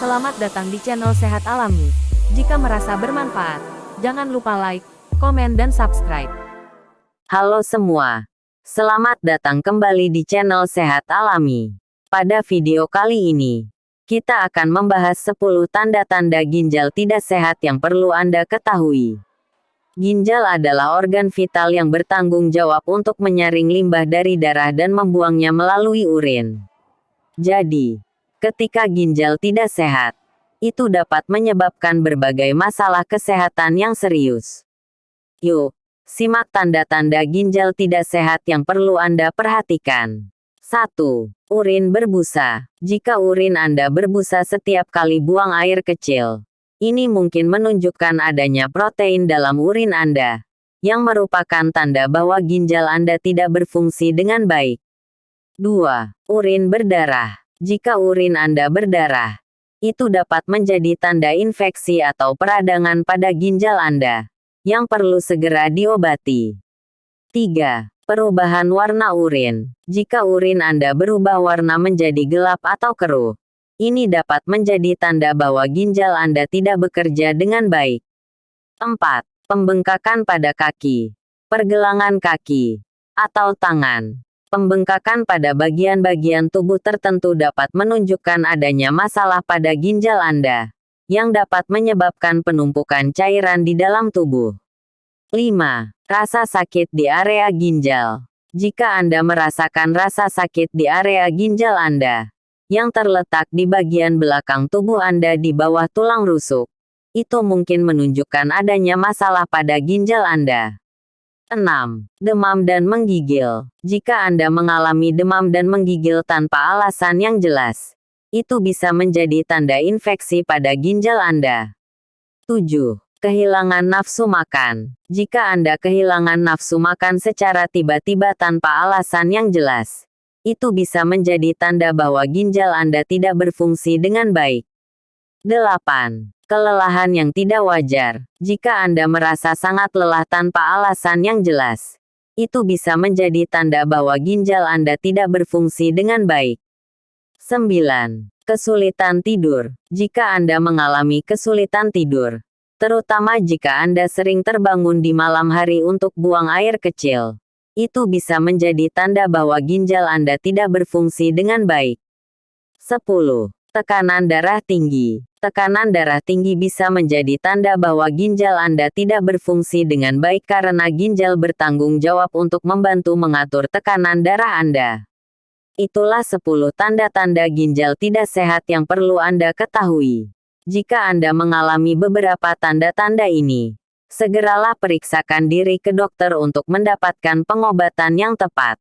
Selamat datang di channel Sehat Alami. Jika merasa bermanfaat, jangan lupa like, komen dan subscribe. Halo semua. Selamat datang kembali di channel Sehat Alami. Pada video kali ini, kita akan membahas 10 tanda-tanda ginjal tidak sehat yang perlu Anda ketahui. Ginjal adalah organ vital yang bertanggung jawab untuk menyaring limbah dari darah dan membuangnya melalui urin. Jadi, ketika ginjal tidak sehat, itu dapat menyebabkan berbagai masalah kesehatan yang serius. Yuk, simak tanda-tanda ginjal tidak sehat yang perlu Anda perhatikan. 1. Urin berbusa. Jika urin Anda berbusa setiap kali buang air kecil, ini mungkin menunjukkan adanya protein dalam urin Anda, yang merupakan tanda bahwa ginjal Anda tidak berfungsi dengan baik. 2. Urin berdarah. Jika urin Anda berdarah, itu dapat menjadi tanda infeksi atau peradangan pada ginjal Anda, yang perlu segera diobati. 3. Perubahan warna urin. Jika urin Anda berubah warna menjadi gelap atau keruh, ini dapat menjadi tanda bahwa ginjal Anda tidak bekerja dengan baik. 4. Pembengkakan pada kaki, pergelangan kaki, atau tangan. Pembengkakan pada bagian-bagian tubuh tertentu dapat menunjukkan adanya masalah pada ginjal Anda, yang dapat menyebabkan penumpukan cairan di dalam tubuh. 5. Rasa sakit di area ginjal. Jika Anda merasakan rasa sakit di area ginjal Anda, yang terletak di bagian belakang tubuh Anda di bawah tulang rusuk, itu mungkin menunjukkan adanya masalah pada ginjal Anda. 6. Demam dan menggigil. Jika Anda mengalami demam dan menggigil tanpa alasan yang jelas, itu bisa menjadi tanda infeksi pada ginjal Anda. 7. Kehilangan nafsu makan. Jika Anda kehilangan nafsu makan secara tiba-tiba tanpa alasan yang jelas, itu bisa menjadi tanda bahwa ginjal Anda tidak berfungsi dengan baik. 8. Kelelahan yang tidak wajar. Jika Anda merasa sangat lelah tanpa alasan yang jelas, itu bisa menjadi tanda bahwa ginjal Anda tidak berfungsi dengan baik. 9. Kesulitan tidur. Jika Anda mengalami kesulitan tidur, terutama jika Anda sering terbangun di malam hari untuk buang air kecil, itu bisa menjadi tanda bahwa ginjal Anda tidak berfungsi dengan baik. 10. Tekanan darah tinggi. Tekanan darah tinggi bisa menjadi tanda bahwa ginjal Anda tidak berfungsi dengan baik karena ginjal bertanggung jawab untuk membantu mengatur tekanan darah Anda. Itulah 10 tanda-tanda ginjal tidak sehat yang perlu Anda ketahui. Jika Anda mengalami beberapa tanda-tanda ini, segeralah periksakan diri ke dokter untuk mendapatkan pengobatan yang tepat.